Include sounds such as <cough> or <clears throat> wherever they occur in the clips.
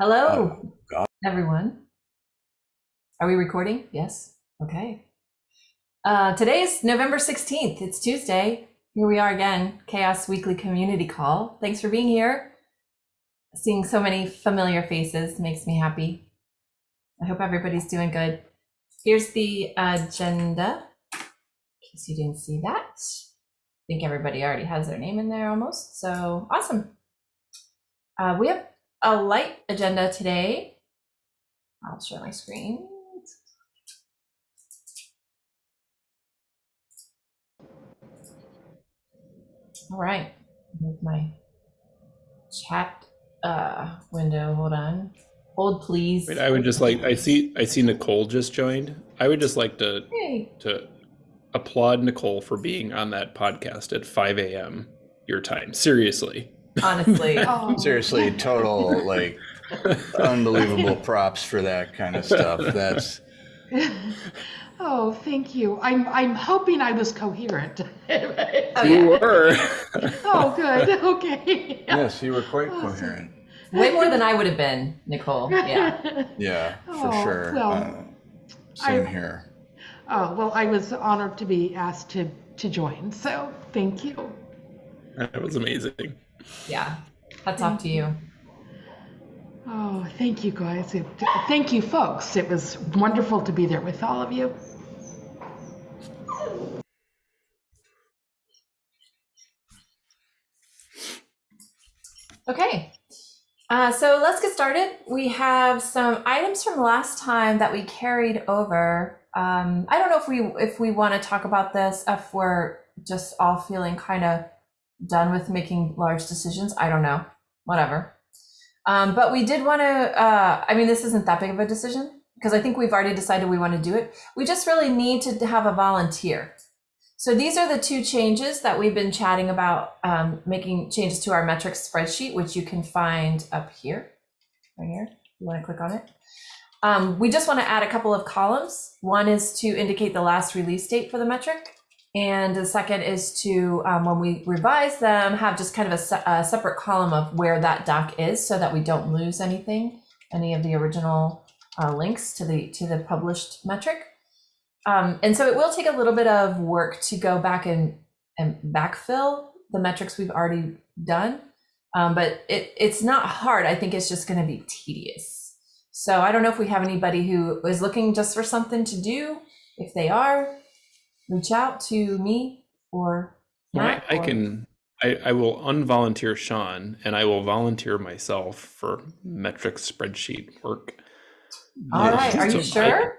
Hello, Oh, everyone. Are we recording? Yes. Okay. Uh, is November 16th. It's Tuesday. Here we are again, Chaos Weekly Community Call. Thanks for being here. Seeing so many familiar faces makes me happy. I hope everybody's doing good. Here's the agenda, in case you didn't see that. I think everybody already has their name in there almost, so awesome. Uh, we have a light agenda today. I'll share my screen. All right, move my chat uh, window. Hold on. Hold, please. Wait, I would just like I see I see Nicole just joined. I would just like to Hey. to applaud Nicole for being on that podcast at 5 a.m. your time. Seriously. Honestly, <laughs> Oh. Seriously, total like unbelievable props for that kind of stuff. That's <laughs> Oh, thank you. I'm I'm hoping I was coherent. <laughs> Oh, you were. oh, good. Okay. yes, you were quite Awesome. coherent. way more than I would have been, Nicole. Yeah. Yeah, for Oh, sure. well, uh, same I- here. oh well, I was honored to be asked to to join. So thank you. that was amazing. Yeah. Hats off to you. Oh, thank you guys. It, thank you, folks. It was wonderful to be there with all of you. Okay. Uh, so let's get started. We have some items from last time that we carried over. Um, I don't know if we if we want to talk about this if we're just all feeling kind of done with making large decisions. I don't know. Whatever. Um, but we did want to. Uh, I mean, this isn't that big of a decision because I think we've already decided we want to do it. We just really need to have a volunteer. So these are the two changes that we've been chatting about, um, making changes to our metrics spreadsheet, which you can find up here, right here. You want to click on it. Um, we just want to add a couple of columns. One is to indicate the last release date for the metric. And the second is to, um, when we revise them, have just kind of a, se- a separate column of where that doc is so that we don't lose anything, any of the original uh, links to the to the published metric. Um, and so it will take a little bit of work to go back and, and backfill the metrics we've already done. Um, but it, it's not hard. I think it's just going to be tedious. So I don't know if we have anybody who is looking just for something to do. If they are, reach out to me or I, Matt. I or- can I, I will unvolunteer Sean and I will volunteer myself for metrics spreadsheet work. All Yeah, right. Are you so I- sure?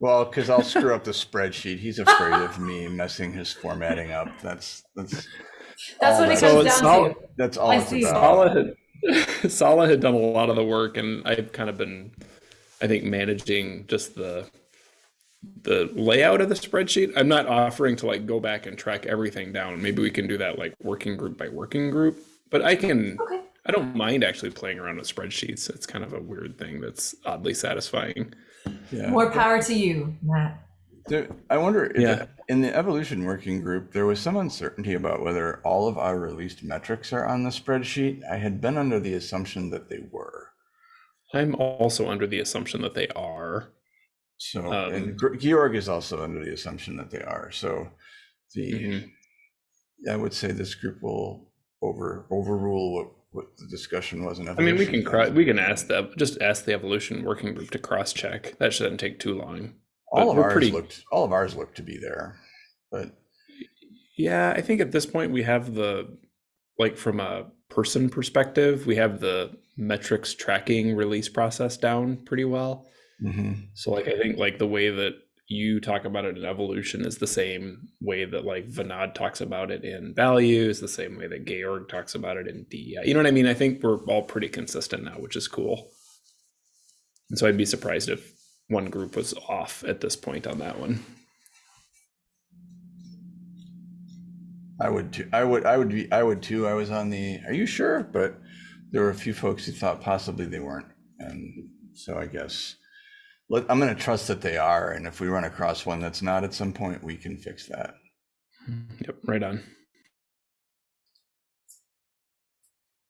Well, because I'll screw up the spreadsheet. He's afraid of me messing his formatting up. That's that's That's all what it that- So comes it's down all- to. that's all I it's see. about. Sala had <laughs> Sala had done a lot of the work and I've kind of been I think managing just the the layout of the spreadsheet. I'm not offering to like go back and track everything down. Maybe we can do that like working group by working group. But I can Okay. I don't mind actually playing around with spreadsheets. It's kind of a weird thing that's oddly satisfying. Yeah. More power to you, Matt. There, I wonder if Yeah. in the evolution working group, there was some uncertainty about whether all of our released metrics are on the spreadsheet. I had been under the assumption that they were. I'm also under the assumption that they are. So, Um, and Georg is also under the assumption that they are. So, the Mhm. I would say this group will over overrule what, what the discussion was in I mean, we can cro- we can ask the just ask the evolution working group to cross check. That shouldn't take too long. all but of ours pretty- looked all of ours looked to be there, but Yeah, I think at this point we have the like from a person perspective, we have the metrics tracking release process down pretty well. Mhm. So like I think like the way that you talk about it in evolution is the same way that like Vinod talks about it in values, the same way that Georg talks about it in DEI. You know what I mean? I think we're all pretty consistent now, which is cool. And so I'd be surprised if one group was off at this point on that one. I would too. I would. I would be. I would too. I was on the. Are you sure? But there were a few folks who thought possibly they weren't, and so I guess let, I'm going to trust that they are. And if we run across one that's not at some point, we can fix that. Yep, right on.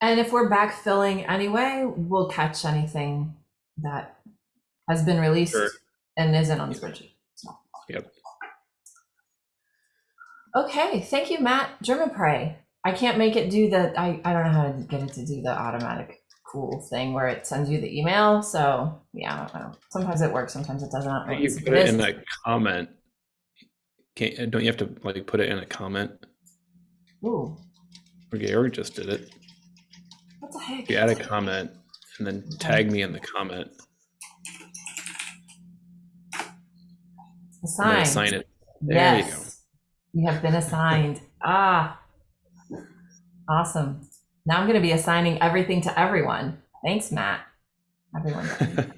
And if we're backfilling anyway, we'll catch anything that has been released Sure. and isn't on the spreadsheet. So. Yep. Okay, thank you, Matt. German Pray. I can't make it do the, I, I don't know how to get it to do the automatic cool thing where it sends you the email. So yeah, I don't know. Sometimes it works, sometimes it does not. You put it is- in a comment. Can't, don't you have to like put it in a comment? Ooh, Or Georg just did it. what the heck? You add a comment and then tag me in the comment. Assigned. assign it. There you go. You have been assigned. Ah, awesome. Now I'm going to be assigning everything to everyone. Thanks, Matt. Everyone. <laughs>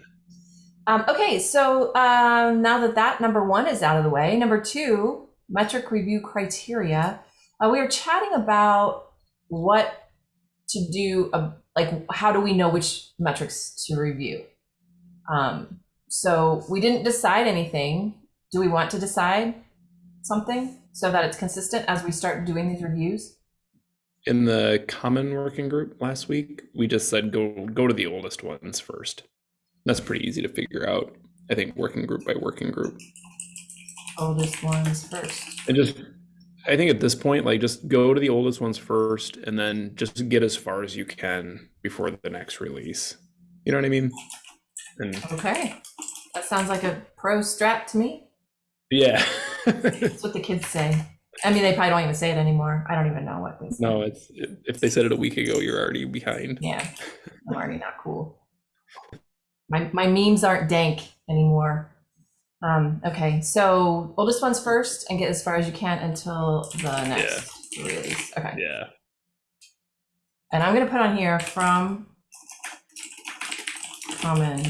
um, okay, so um, now that that number one is out of the way, number two, metric review criteria. Uh, we were chatting about what to do, uh, like how do we know which metrics to review? Um, so we didn't decide anything. Do we want to decide something so that it's consistent as we start doing these reviews? In the common working group last week, we just said go go to the oldest ones first. That's pretty easy to figure out. I think working group by working group. Oldest ones first. And just I think at this point, like just go to the oldest ones first and then just get as far as you can before the next release. You know what I mean? And Okay. That sounds like a pro strat to me. yeah. That's what the kids say. I mean, they probably don't even say it anymore. I don't even know what they say. no, it's if they said it a week ago, you're already behind. Yeah, <laughs> I'm already not cool. My, my memes aren't dank anymore. Um, okay, so oldest ones first and get as far as you can until the next release. Okay. Yeah. And I'm gonna put on here from common,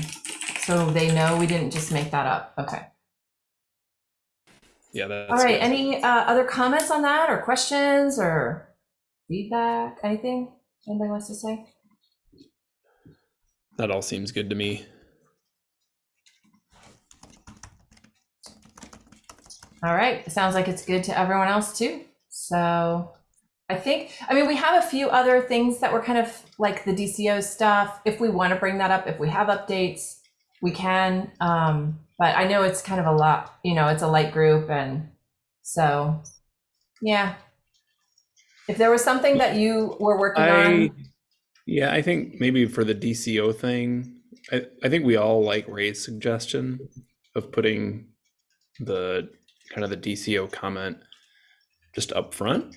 so they know we didn't just make that up. Okay. Yeah, that's All right. good. Any uh, other comments on that, or questions, or feedback? Anything anybody wants to say? that all seems good to me. All right. Sounds like it's good to everyone else too. So I think, I mean, we have a few other things that were kind of like the DCO stuff. If we want to bring that up, if we have updates, we can. Um, but I know it's kind of a lot, you know, it's a light group. And so, yeah. If there was something that you were working I on, yeah, I think maybe for the DCO thing, I, I think we all like Ray's suggestion of putting the kind of the DCO comment just up front.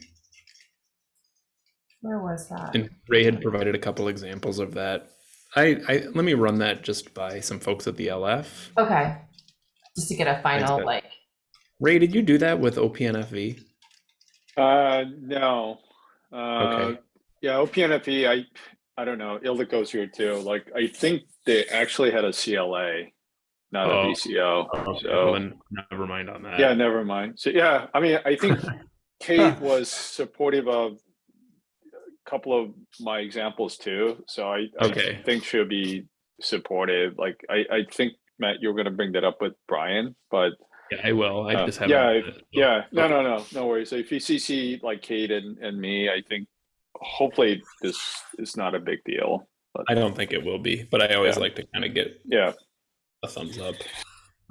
where was that? And Ray had provided a couple examples of that. I, I let me run that just by some folks at the LF. Okay. Just to get a final, good. like, Ray, did you do that with OPNFV? Uh, no. Uh, Okay. yeah, OPNFV, I, I don't know. Ilda goes here too. Like, I think they actually had a CLA, not Oh. a DCO. Oh, So, well, never mind on that. yeah, never mind. So, yeah, I mean, I think <laughs> Kate was supportive of a couple of my examples too. So I, I Okay. think she'll be supportive. Like, I, I think, Matt, you're going to bring that up with Brian, but Yeah, I will. I Uh, just haven't. yeah, done. Yeah, no, no, no, no worries. So if you CC like Kate and, and me, I think hopefully this is not a big deal. I don't think it will be, but I always Yeah. like to kind of get Yeah, a thumbs up.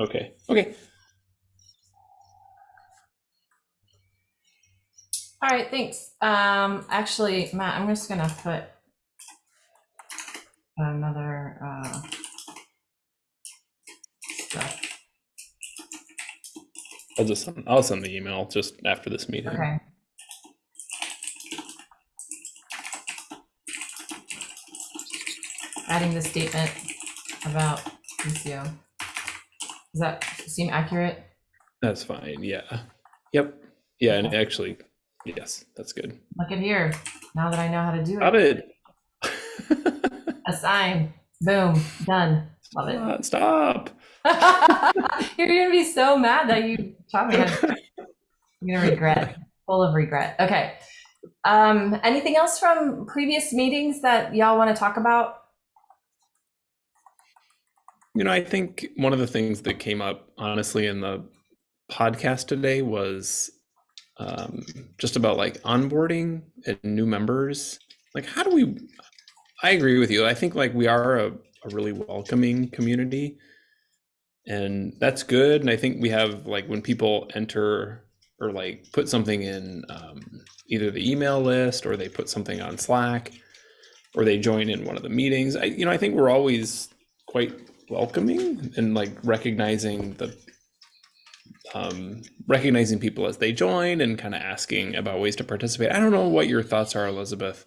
Okay. Okay. all right, thanks. Um, actually, Matt, I'm just gonna put another, uh, stuff. I'll just send, I'll send the email just after this meeting. Okay. Adding the statement about DCO. Does that seem accurate? That's fine. Yeah. Yep. Yeah, and actually, yes, that's good. Look at here. Now that I know how to do it. it. Assign. Boom. Done. Love it. Stop. <laughs> You're gonna be so mad that you taught me. You're gonna regret. Full of regret. Okay. Um, anything else from previous meetings that y'all want to talk about? You know, I think one of the things that came up, honestly, in the podcast today was um, just about like onboarding and new members. like how do we i agree with you i think like we are a, a really welcoming community and that's good and i think we have like when people enter or like put something in um, either the email list or they put something on slack or they join in one of the meetings i you know i think we're always quite welcoming and like recognizing the um, recognizing people as they join and kind of asking about ways to participate. I don't know what your thoughts are, Elizabeth,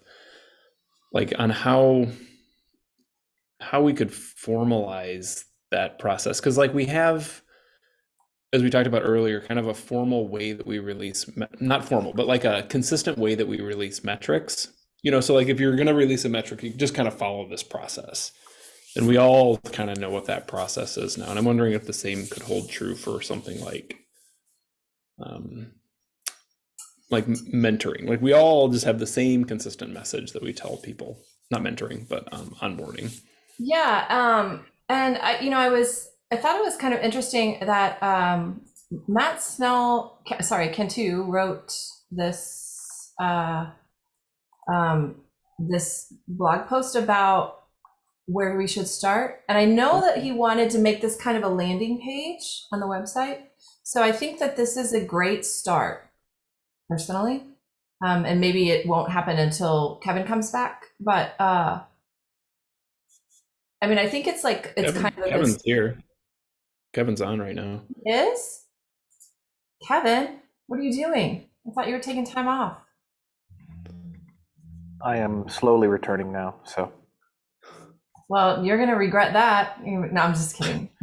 like on how how we could formalize that process because like we have as we talked about earlier kind of a formal way that we release not formal but like a consistent way that we release metrics. You know so like if you're going to release a metric you just kind of follow this process. And we all kind of know what that process is now and i'm wondering if the same could hold true for something like um like mentoring. Like we all just have the same consistent message that we tell people. Not mentoring but um onboarding. Yeah, um, and I, you know, I was, I thought it was kind of interesting that um, Matt Snell, sorry, Cantu wrote this, uh, um, this blog post about where we should start, and I know that he wanted to make this kind of a landing page on the website. So I think that this is a great start, personally, um, and maybe it won't happen until Kevin comes back, but. Uh, I mean, I think it's like it's Kevin- kind of kevin's good here kevin's on right now is Kevin. What are you doing? I thought you were taking time off. I am slowly returning now, so Well, you're gonna regret that. No, I'm just kidding. <laughs>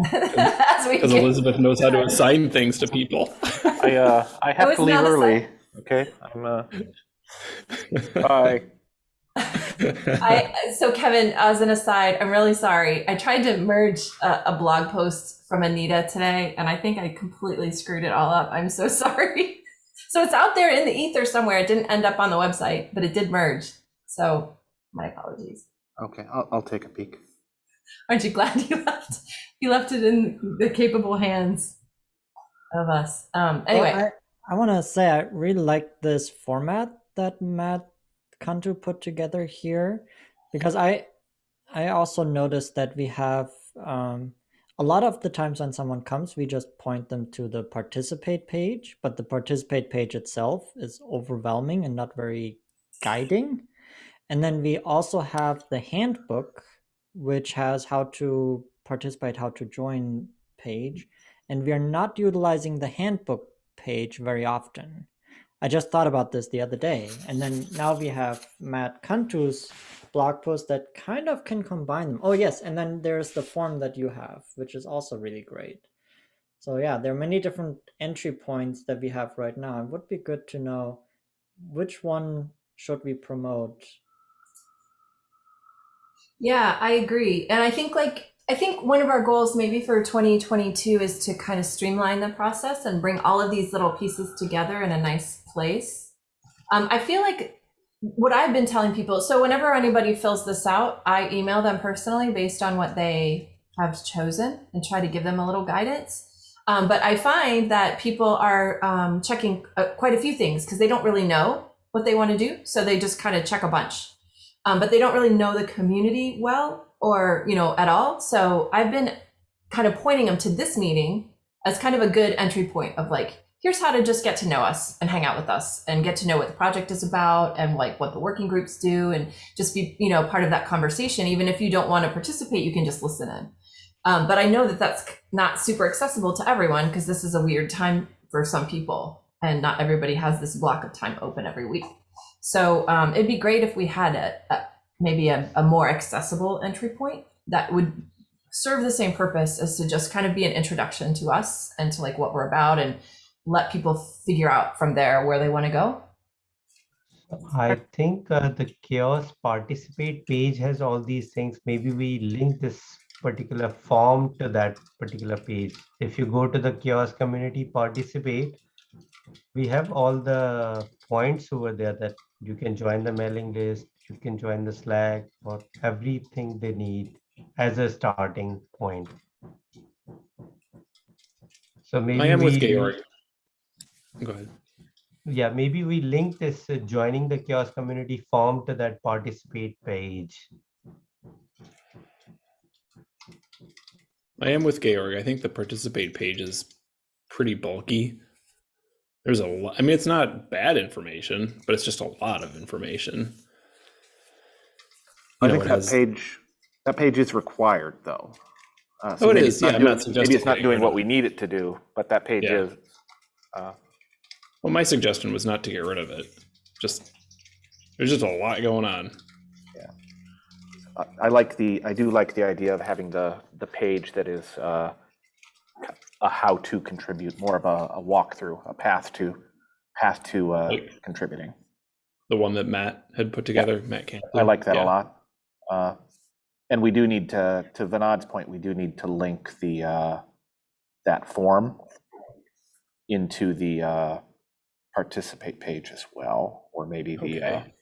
Because elizabeth knows how to <laughs> assign things to people I uh I have to leave not a early. Okay, I'm uh <laughs> bye. I so Kevin, as an aside, I'm really sorry. I tried to merge a, a blog post from Anita today, and I think I completely screwed it all up. I'm so <laughs> sorry. So it's out there in the ether somewhere. It didn't end up on the website, but it did merge. So my apologies. Okay, I'll I'll take a peek. Aren't you glad <laughs> you left? You left it in the capable hands of us. Um, anyway, Well, I, I want to say I really like this format that Matt Cantu put together here because I I also noticed that we have um, a lot of the times when someone comes, we just point them to the participate page, but the participate page itself is overwhelming and not very guiding. And then we also have the handbook, which has how to participate, how to join page. And we are not utilizing the handbook page very often. I just thought about this the other day. And then now we have Matt Cantu's blog post that kind of can combine them. Oh, yes. And then there's the form that you have, which is also really great. So, yeah, there are many different entry points that we have right now. It would be good to know which one should we promote Yeah, I agree. And I think like I think one of our goals maybe for 2022 is to kind of streamline the process and bring all of these little pieces together in a nice place. Um, I feel like what I've been telling people, so whenever anybody fills this out, I email them personally based on what they have chosen and try to give them a little guidance. Um, but I find that people are um, checking uh, quite a few things because they don't really know what they want to do. So they just kind of check a bunch um, but they don't really know the community well or you know at all. So i've been kind of pointing them to this meeting as kind of a good entry point of like here's how to just get to know us and hang out with us and get to know what the project is about and like what the working groups do and just be you know part of that conversation. Even if you don't want to participate you can just listen in. Um, but i know that that's not super accessible to everyone because this is a weird time for some people and not everybody has this block of time open every week. So um, it'd be great if we had a, a maybe a, a more accessible entry point that would serve the same purpose as to just kind of be an introduction to us and to like what we're about and let people figure out from there where they want to go. I think uh, the chaos participate page has all these things. Maybe we link this particular form to that particular page. If you go to the chaos community participate, we have all the points over there that you can join the mailing list, you can join the Slack for everything they need as a starting point. So maybe i am with georg go ahead yeah, maybe we link this uh, joining the chaos community form to that participate page. I am with Georg. I think the participate page is pretty bulky. There's a lot. I mean, it's not bad information, but it's just a lot of information. I know, think that has- page, that page is required, though. Uh, Oh, it maybe is. it's not Yeah, I'm doing- not Maybe suggesting it's not getting doing rid what we need it to do, but that page Yeah. is. uh, Well, my suggestion was not to get rid of it. Just there's just a lot going on. I- I like the, I do like the idea of having the, the page that is uh, a how to contribute, more of a, a walkthrough, a path to, path to uh, Like- contributing. The one that Matt had put together, Matt Camp. I like that a lot. Uh, And we do need to, to Vinod's point, we do need to link the, uh, that form into the uh, participate page as well, or maybe the, uh, Okay.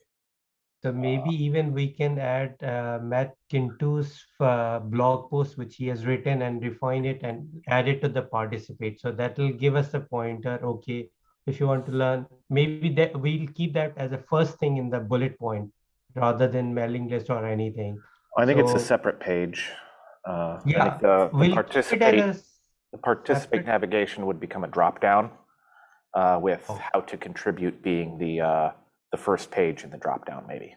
So maybe even we can add uh, Matt Cantu's uh, blog post, which he has written and refine it and add it to the participate. So that will give us a pointer. Okay, if you want to learn, maybe that we'll keep that as a first thing in the bullet point rather than mailing list or anything. I think it's a separate page. Uh, I Yeah, think the- the We'll participate, as the participate separate- navigation would become a dropdown uh, with Oh. how to contribute being the, uh, the first page in the dropdown, maybe.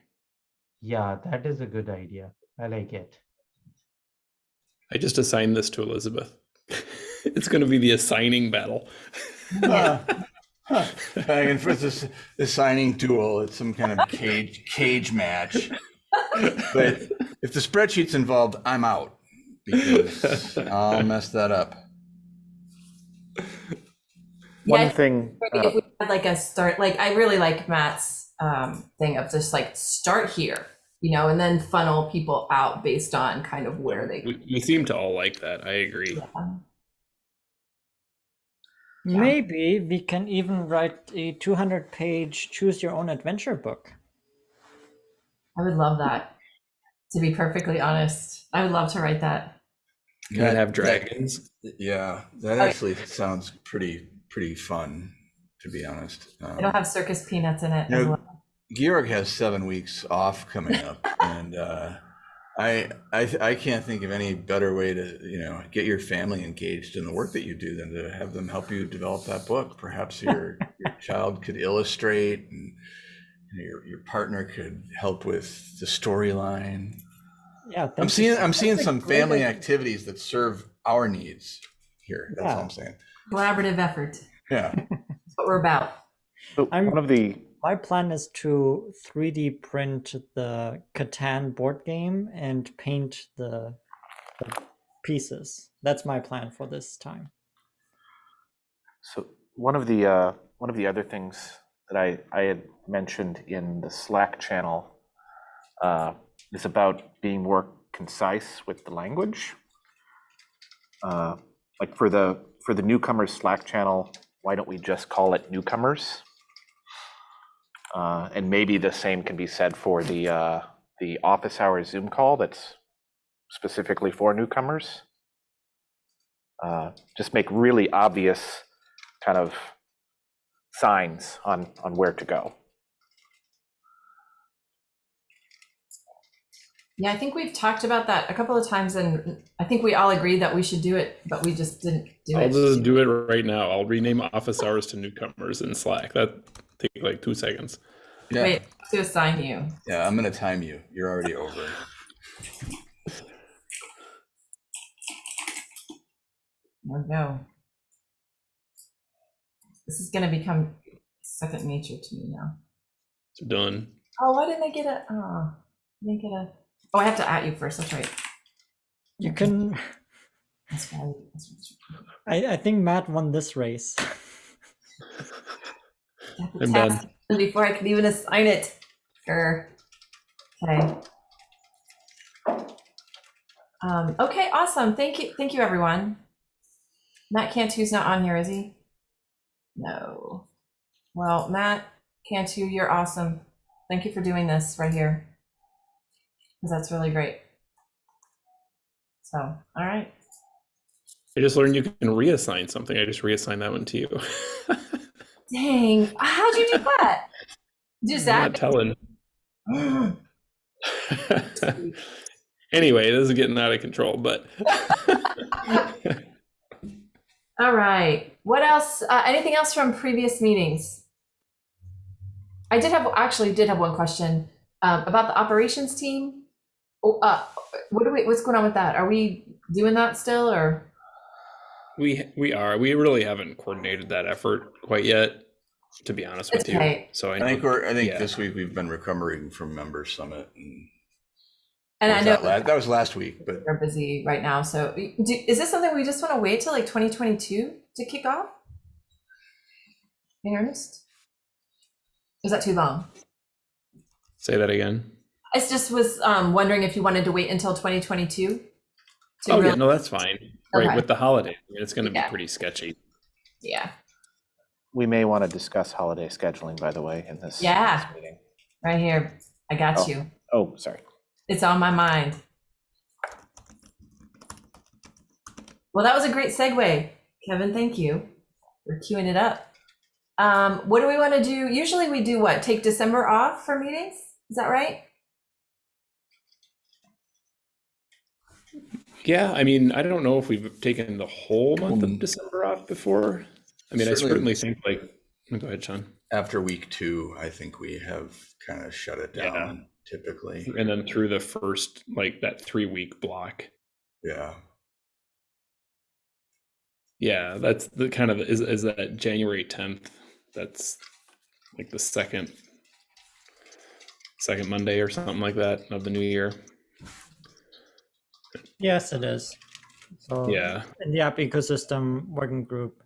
yeah, that is a good idea. I like it. I just assigned this to Elizabeth. <laughs> it's going to be the assigning battle. Huh. <laughs> Huh. Back and forth, this, this signing duel, it's some kind of cage, cage match. But if the spreadsheet's involved, I'm out because I'll mess that up. One Yeah, thing, Maybe uh, if we had like a start, like I really like Matt's um, thing of just like start here, you know, and then funnel people out based on kind of where they. We, we seem to all like that. I agree. Maybe we can even write a 200 page choose your own adventure book. I would love that. To be perfectly honest, I would love to write that. Can it have dragons? Yeah, that Oh. actually sounds pretty, pretty fun, to be honest. It'll Um, have circus peanuts in it. You know, well. Georg has seven weeks off coming up, <laughs> and uh, I, I I can't think of any better way to you know get your family engaged in the work that you do than to have them help you develop that book. Perhaps your <laughs> your child could illustrate, and you know, your your partner could help with the storyline. Yeah, I'm thank you seeing I'm seeing some family idea. activities that serve our needs here. That's all I'm saying. Collaborative effort. Yeah. That's what we're about. so I'm- one of the, My plan is to 3D print the Catan board game and paint the, the pieces. That's my plan for this time. So one of the uh, one of the other things that I, I had mentioned in the Slack channel uh, is about being more concise with the language. Uh, like for the for the newcomers Slack channel, why don't we just call it newcomers? Uh, and maybe the same can be said for the uh, the office hours Zoom call that's specifically for newcomers. Uh, just make really obvious kind of signs on on where to go. Yeah, I think we've talked about that a couple of times, and I think we all agreed that we should do it, but we just didn't do I'll it. just do it right now. I'll rename office hours to newcomers in Slack. That take like two seconds. Yeah. Wait, to assign you. Yeah. I'm gonna time you. You're already over. Oh, there we go. This is going to become second nature to me now. It's done. Oh, why didn't I get a? Oh, I didn't get a. Oh, I have to at you first. That's right. You can. That's right. That's right. I, I think Matt won this race. <laughs> I have to I'm tap Before I can even assign it. Sure. Okay. Um, okay, awesome. Thank you. Thank you, everyone. Matt Cantu's not on here, is he? No. Well, Matt Cantu, you're awesome. Thank you for doing this right here. Because that's really great. So, all right. I just learned you can reassign something. I just reassigned that one to you. <laughs> Dang, how'd you do that? Just that? telling. <gasps> <laughs> anyway, this is getting out of control, but <laughs> All right. What else? Uh, anything else from previous meetings? I did have actually did have one question um, about the operations team. Oh, uh, what do we? What's going on with that? Are we doing that still, or we we are we really haven't coordinated that effort quite yet, to be honest with It's you. So I, I think we're, I think yeah. this week we've been recovering from member summit and. and I know that la- That was last week, but we're busy right now. So, do, is this something we just want to wait till like 2022 to kick off? In earnest? Is that too long? say that again. I just was um, wondering if you wanted to wait until 2022. To Oh yeah, no, that's fine. Right Okay. with the holiday, I mean, it's going to Yeah. be pretty sketchy. yeah, We may want to discuss holiday scheduling, by the way, in this, Yeah. this meeting. right here. I got Oh. you. Oh, sorry. It's on my mind. Well, that was a great segue, Kevin. Thank you We're queuing it up. Um, what do we want to do? Usually we do what? Take December off for meetings? Is that right? Yeah, I mean, I don't know if we've taken the whole month of hmm. December off before. I mean, I certainly- certainly think like. Oh, go ahead, Sean. after week two, I think we have kind of shut it Yeah. down typically. And then through the first like that three week block. Yeah. Yeah, that's the kind of is is that January tenth. That's like the second second Monday or something like that of the new year. Yes, it is. So Yeah. in the app ecosystem working group,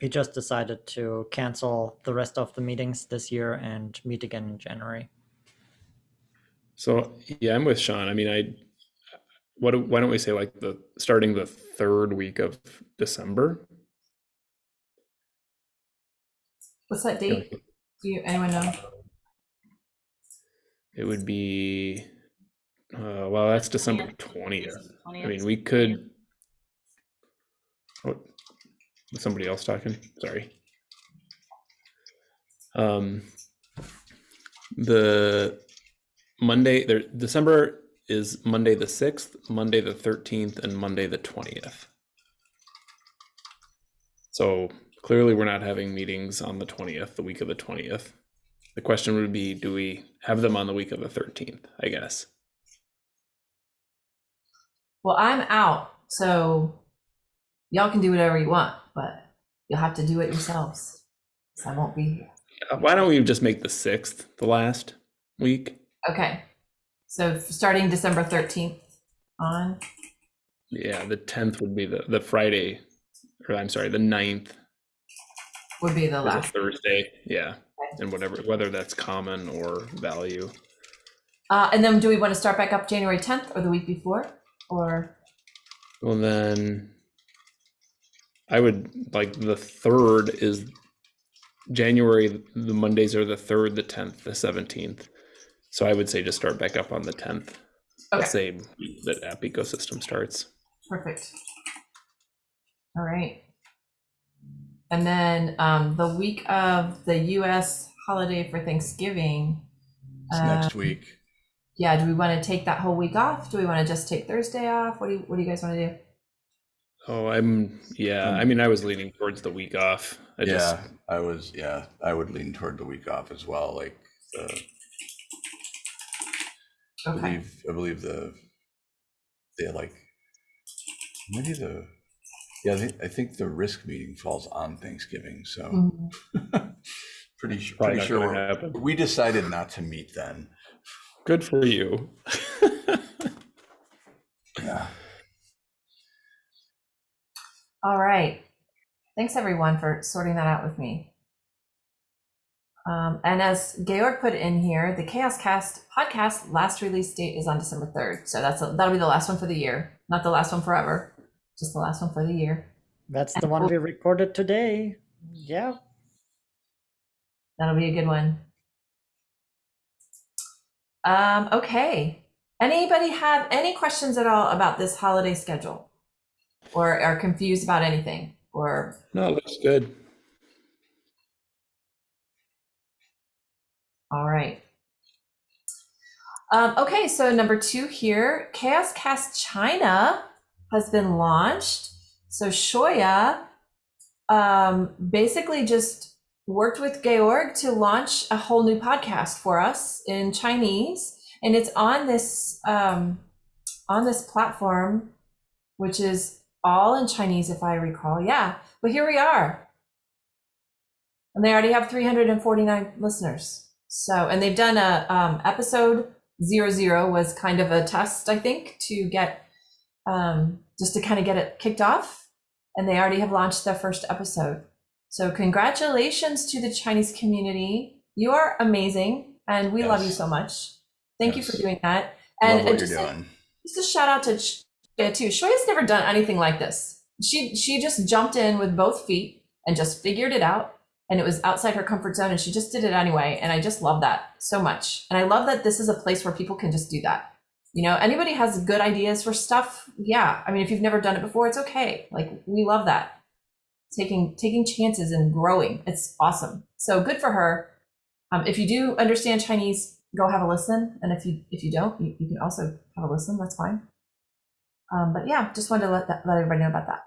we just decided to cancel the rest of the meetings this year and meet again in January. So yeah, I'm with Sean. I mean, I what why don't we say like the starting the third week of December? What's that date? Do you anyone know? It would be uh well, that's December twentieth. I mean, we could. Oh, was somebody else talking? Sorry. Um, the Monday there, December is Monday the sixth, Monday the thirteenth, and Monday the twentieth. So clearly, we're not having meetings on the twentieth, the week of the twentieth. The question would be, do we have them on the week of the thirteenth? I guess. Well, I'm out, so y'all can do whatever you want, but you'll have to do it yourselves. 'cause I won't be here. Uh, Why don't we just make the sixth the last week? Okay. So starting December 13th on. Yeah, the tenth would be the the Friday, or I'm sorry, the 9th would be the last. Thursday. Yeah, and whatever whether that's common or value. Uh, and then do we want to start back up January 10th or the week before? Or Well, then I would like the third is January. The Mondays are the third, the tenth, the seventeenth. So I would say just start back up on the tenth. Okay. The same that app ecosystem starts. perfect. All right. And then um, the week of the US holiday for Thanksgiving. It's uh, next week. Yeah, do we want to take that whole week off? Do we want to just take Thursday off? What do you what do you guys want to do? Oh, I'm yeah. I mean, I was leaning towards the week off. I just Yeah, I was, yeah, I would lean toward the week off as well, like, uh, I believe, I believe the, they like, maybe the, yeah, I think, I think the risk meeting falls on Thanksgiving, so <laughs> pretty, su- Probably pretty sure, gonna we're- happen. we decided not to meet then. Good for you. Yeah. All right. Thanks everyone for sorting that out with me. Um, and as Georg put in here, the Chaos Cast podcast last release date is on December 3rd. So that's a, that'll be the last one for the year. Not the last one forever, just the last one for the year. That's the one we recorded today. Yeah. That'll be a good one. Um, okay. Anybody have any questions at all about this holiday schedule? Or are confused about anything? Or no, looks good. All right. Um, okay, so number two here, Chaos Cast China has been launched. So Shoya um, basically just worked with Georg to launch a whole new podcast for us in Chinese, and it's on this um, on this platform, which is all in Chinese, if I recall. Yeah, but here we are, and they already have 349 listeners. So, and they've done a um, episode zero zero was kind of a test, I think, to get um, just to kind of get it kicked off, and they already have launched their first episode. So, congratulations to the Chinese community. You are amazing, and we love you so much. Thank you for doing that. And just, a, just a shout out to Shoya too. Shoya's never done anything like this. She she just jumped in with both feet and just figured it out. And it was outside her comfort zone, and she just did it anyway. And I just love that so much. And I love that this is a place where people can just do that. You know, anybody has good ideas for stuff. Yeah, I mean, if you've never done it before, it's okay. Like we love that taking taking chances and growing. It's awesome. So good for her. Um, if you do understand Chinese, go have a listen. And if you if you don't, you, you can also have a listen. That's fine. Um, but yeah, just wanted to let that, let everybody know about that.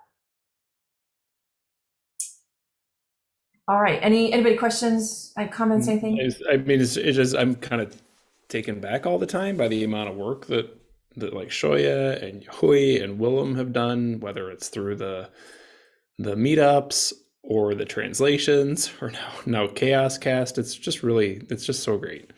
All right. Any anybody questions? Any comments? Anything? I mean, it's, it's just I'm kind of taken back all the time by the amount of work that that like Shoya and Hui and Willem have done, whether it's through the the meetups or the translations <laughs> or now now Chaos Cast. It's just really it's just so great.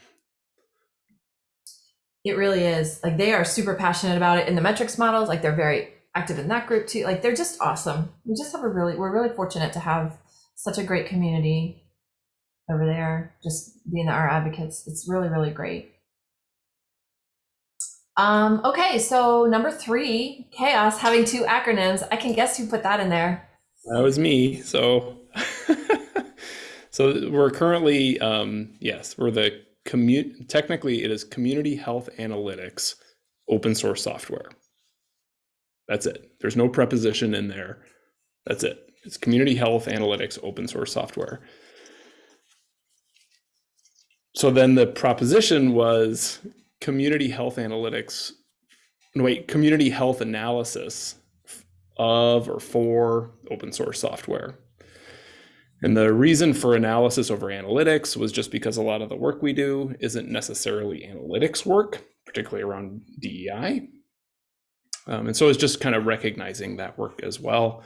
It really is. Like they are super passionate about it in the metrics models. Like they're very active in that group too. Like they're just awesome. We just have a really we're really fortunate to have such a great community over there. Just being our advocates. It's really really great. Um, okay, so number three, chaos having two acronyms. I can guess who put that in there. That was me. So, <laughs> so we're currently, um, yes, we're the commu. Technically, it is Community Health Analytics open source software. That's it. There's no preposition in there. That's it. It's Community Health Analytics open source software. So then the proposition was Community Health Analytics. Wait, Community Health Analysis of or for open source software. And the reason for analysis over analytics was just because a lot of the work we do isn't necessarily analytics work, particularly around DEI. Um, and so it's just kind of recognizing that work as well.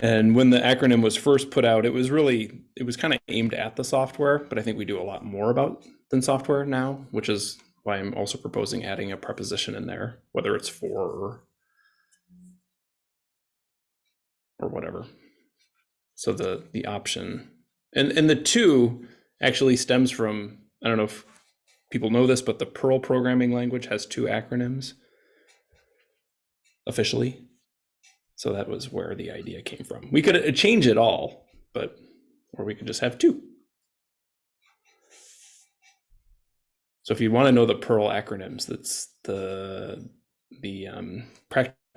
And when the acronym was first put out, it was really, it was kind of aimed at the software, but I think we do a lot more about than software now, which is why I'm also proposing adding a preposition in there, whether it's for or or whatever. So the the option and and the two actually stems from I don't know if people know this, but the Perl programming language has two acronyms officially. So that was where the idea came from. We could uh, change it all, but or we could just have two. So if you want to know the Perl acronyms, that's the the um,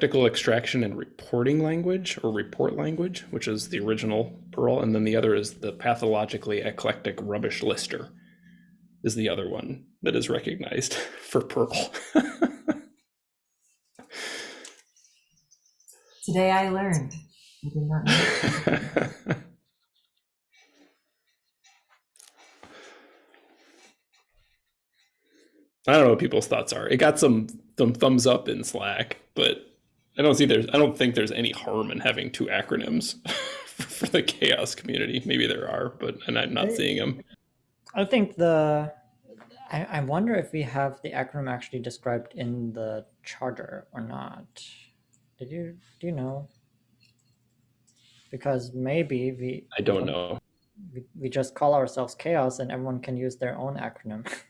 practical extraction and reporting language or report language, which is the original Perl, and then the other is the pathologically eclectic rubbish lister, is the other one that is recognized <laughs> for Perl. <laughs> Today I learned. I did not know. <laughs> I don't know what people's thoughts are. It got some some thumbs up in Slack, but I don't see there's I don't think there's any harm in having two acronyms <laughs> for the chaos community. Maybe there are, but and I'm not seeing them. I think the I, I wonder if we have the acronym actually described in the charter or not. Did you do you know? Because maybe we I don't know. we, we just call ourselves chaos and everyone can use their own acronym. <laughs>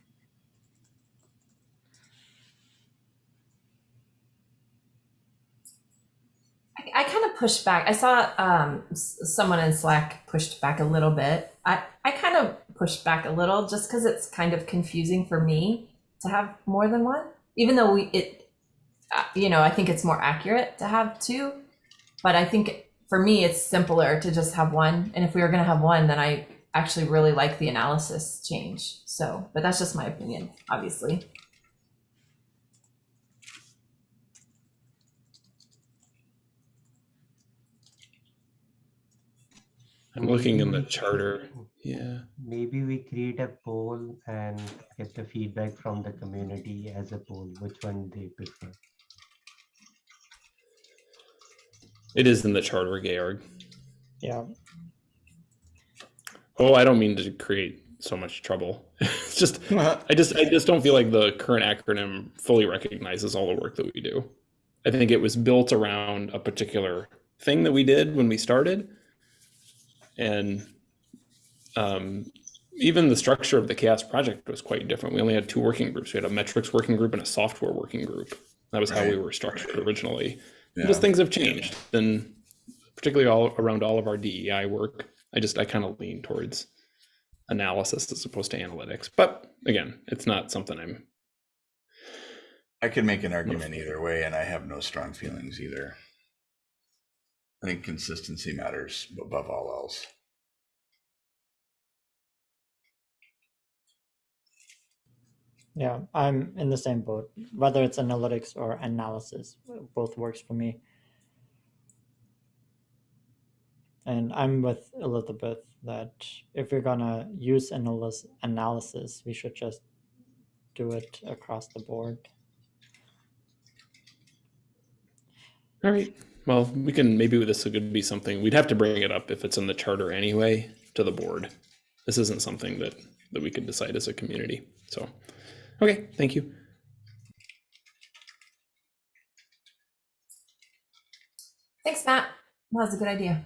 I, I kind of pushed back. I saw um, someone in Slack pushed back a little bit. I, I kind of pushed back a little just because it's kind of confusing for me to have more than one, even though we it, uh, you know, I think it's more accurate to have two. But I think for me, it's simpler to just have one. And if we were going to have one, then I actually really like the analysis change. So, but that's just my opinion, obviously. I'm looking in the charter. Yeah. Maybe we create a poll and get the feedback from the community as a poll, which one they prefer. It is in the charter, Georg. Yeah. Oh, I don't mean to create so much trouble. <laughs> it's just <laughs> I just I just don't feel like the current acronym fully recognizes all the work that we do. I think it was built around a particular thing that we did when we started. And um, even the structure of the CHAOSS project was quite different. We only had two working groups. We had a metrics working group and a software working group. That was how we were structured originally. Yeah. Just things have changed, and particularly all around all of our DEI work. I just I kind of lean towards analysis as opposed to analytics. But again, it's not something I'm. I could make an argument either way, and I have no strong feelings either. I think consistency matters above all else. Yeah, I'm in the same boat. Whether it's analytics or analysis, both works for me. And I'm with Elizabeth that if we're gonna use analysis, analysis, we should just do it across the board. All right. Well, we can maybe this could be something we'd have to bring it up if it's in the charter anyway to the board. This isn't something that that we could decide as a community. So, okay, thank you. Thanks, Matt. That was a good idea.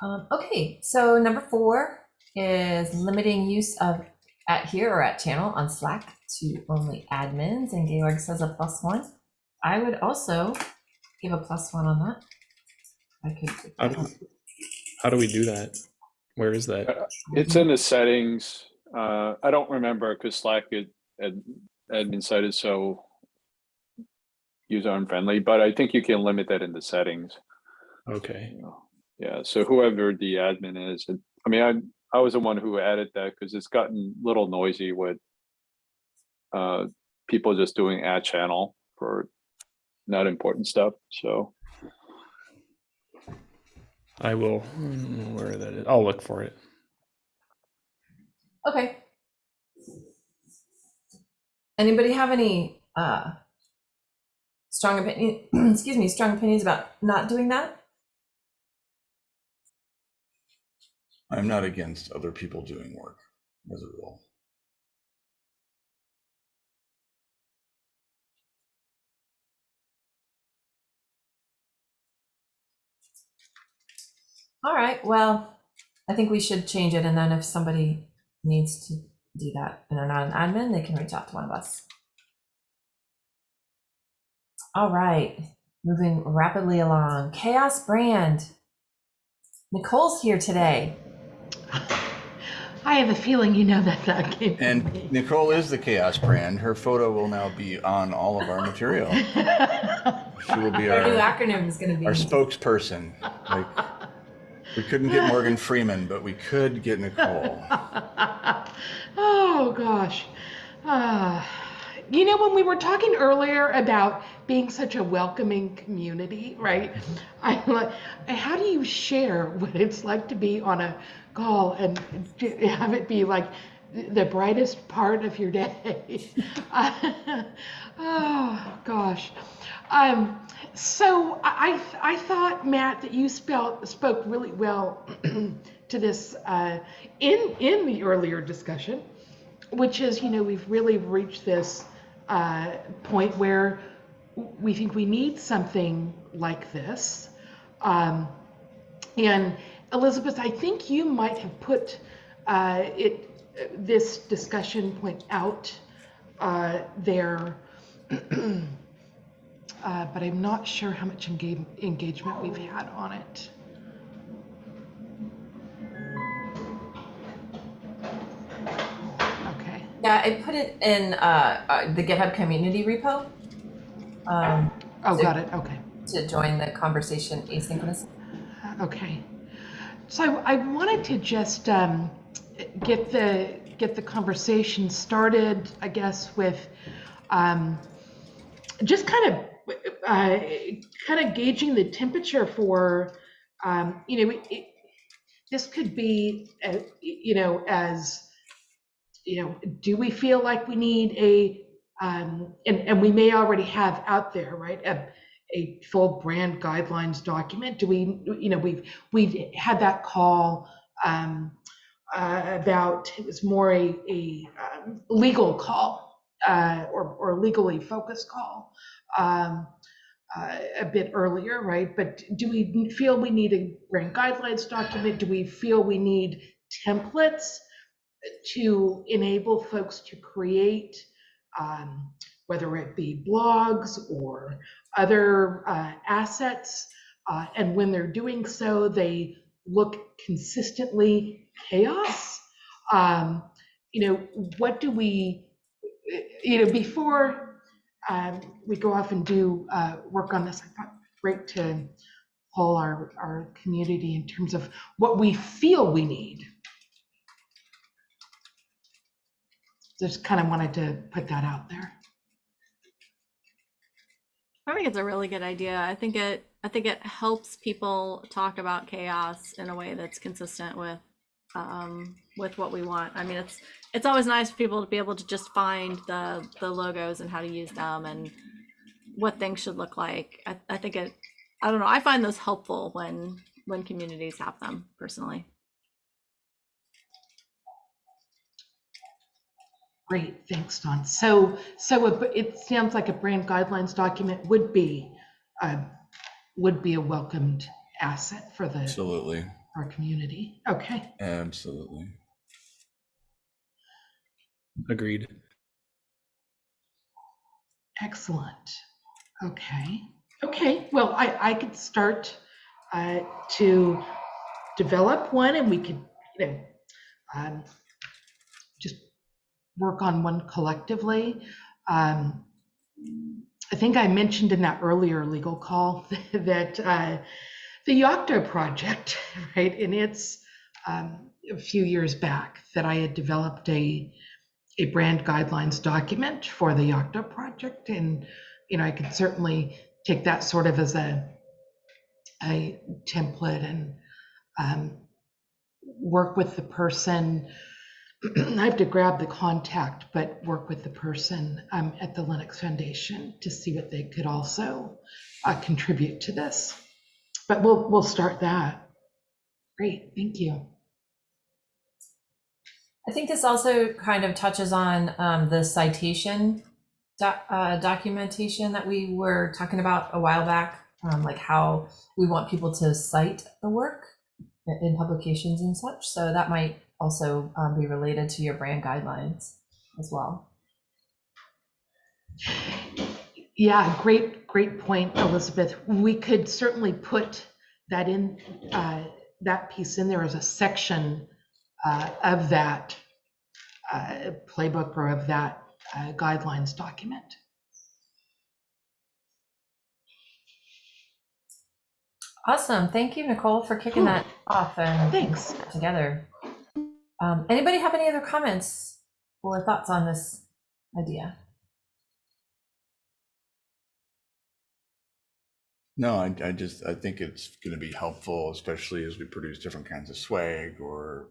Um, okay, so number four is limiting use of at here or at channel on Slack to only admins, and Georg says a plus one. I would also give a plus one on that. I could. How do, how do we do that? Where is that? It's in the settings. Uh, I don't remember because Slack had, had admin side is so user unfriendly, but I think you can limit that in the settings. Okay. Yeah, so whoever the admin is, it- I mean, I, I was the one who added that because it's gotten a little noisy with uh, people just doing ad channel for not important stuff, so. I will. mm, Where that is? I'll look for it. Okay. Anybody have any uh, strong opinion? <clears throat> excuse me, strong opinions about not doing that? I'm not against other people doing work as a rule. All right, well, I think we should change it, and then if somebody needs to do that and they're not an admin, they can reach out to one of us. All right, moving rapidly along. CHAOSS Brand. Nicole's here today. I have a feeling you know that that came from And me. Nicole is the CHAOSS brand. Her photo will now be on all of our material. <laughs> She will be Our new acronym is going to be. our spokesperson. Like, we couldn't get Morgan Freeman, but we could get Nicole. <laughs> oh gosh. Uh, you know, when we were talking earlier about being such a welcoming community, right? I like, how do you share what it's like to be on a call and have it be like the brightest part of your day? oh <laughs> gosh. Um, so I, I thought Matt that you spelt, spoke really well <clears throat> to this uh, in in the earlier discussion, which is you know we've really reached this uh, point where we think we need something like this, um, and Elizabeth, I think you might have put uh, it this discussion point out uh, there. <clears throat> Uh, but I'm not sure how much engage- engagement we've had on it. Okay. Yeah, I put it in uh, uh, the GitHub community repo um, Oh, So- got it. Okay. to join the conversation asynchronous. Okay. so I wanted to just um, get the get the conversation started, I guess, with um, just kind of uh, kind of gauging the temperature for, um, you know, it, this could be, uh, you know, as, you know, do we feel like we need a, um, and, and we may already have out there, right, a, a full brand guidelines document? Do we, you know, we've we've had that call um, uh, about it was more a, a um, legal call uh, or or legally focused call um, uh, a bit earlier, right? But do we feel we need a brand guidelines document? Do we feel we need templates to enable folks to create, um, whether it be blogs or other uh, assets? Uh, and when they're doing so, they look consistently CHAOSS. Um, you know, what do we, you know, before um, we go off and do uh, work on this, I thought great to poll our, our community in terms of what we feel we need. Just kind of wanted to put that out there. I think it's a really good idea. I think it I think it helps people talk about CHAOSS in a way that's consistent with um, with what we want. I mean, it's it's always nice for people to be able to just find the the logos and how to use them and what things should look like. I, I think it. I don't know. I find those helpful when when communities have them personally. Great, thanks, Don. So, so it, it sounds like a brand guidelines document would be, uh, would be a welcomed asset for the, Absolutely. Our community. Okay, Absolutely. Agreed. excellent. Okay, okay, well, I, I could start uh, to develop one and we could, you know, um, just work on one collectively. Um, I think I mentioned in that earlier legal call <laughs> that uh, the Yocto project, <laughs> right, and it's um, a few years back that I had developed a a brand guidelines document for the Yocto project, and you know I could certainly take that sort of as a a template and um, work with the person <clears throat> I have to grab the contact, but work with the person um, at the Linux Foundation to see what they could also uh, contribute to this. But we'll we'll start that. Great, thank you. I think this also kind of touches on um, the citation uh, documentation that we were talking about a while back, um, like how we want people to cite the work in publications and such. So that might also um, be related to your brand guidelines as well. Yeah, great, great point, Elizabeth. We could certainly put that in, uh, that piece in there as a section uh, of that uh, playbook or of that uh, guidelines document. Awesome. Thank you, Nicole, for kicking Cool. that off and Thanks. together. Um, anybody have any other comments or thoughts on this idea? No, I, I just, I think it's going to be helpful, especially as we produce different kinds of swag or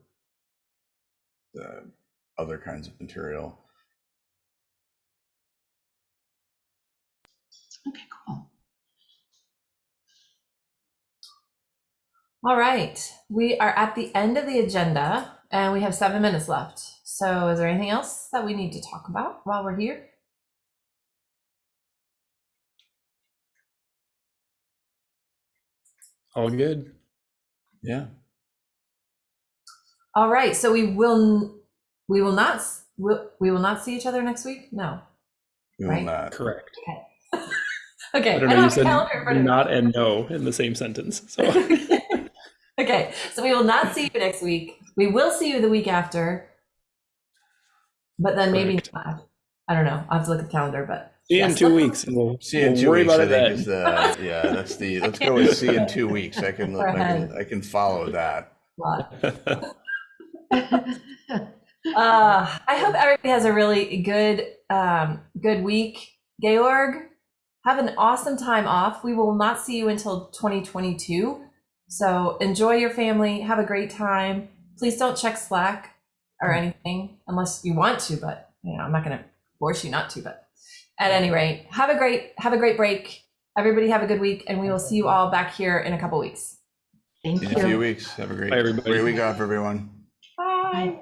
the other kinds of material. Okay, cool. All right, we are at the end of the agenda and we have seven minutes left. So is there anything else that we need to talk about while we're here? All good. Yeah. All right, so we will we will not s- will, we will not see each other next week? No. We will Right. not. Correct. Okay. <laughs> I don't I know. You have a said calendar in front of me. not and no in the same sentence. So <laughs> <laughs> okay, so we will not see you next week. We will see you the week after, but then maybe not. I don't know. I'll have to look at the calendar, but see you in two weeks, we'll, See you in we'll two worry weeks. about I it think then. is the yeah. That's the. Let's go with see in two weeks. I can. I can, I can follow that. <laughs> Uh, I hope everybody has a really good, um, good week. Georg, have an awesome time off. We will not see you until 2022. So enjoy your family. Have a great time. Please don't check Slack or anything unless you want to, but you know, I'm not going to force you not to, but at any rate, have a great, have a great break. Everybody have a good week and we will see you all back here in a couple weeks. Thank See you in a few weeks. Have a great, Bye, everybody. great week off, everyone. Bye.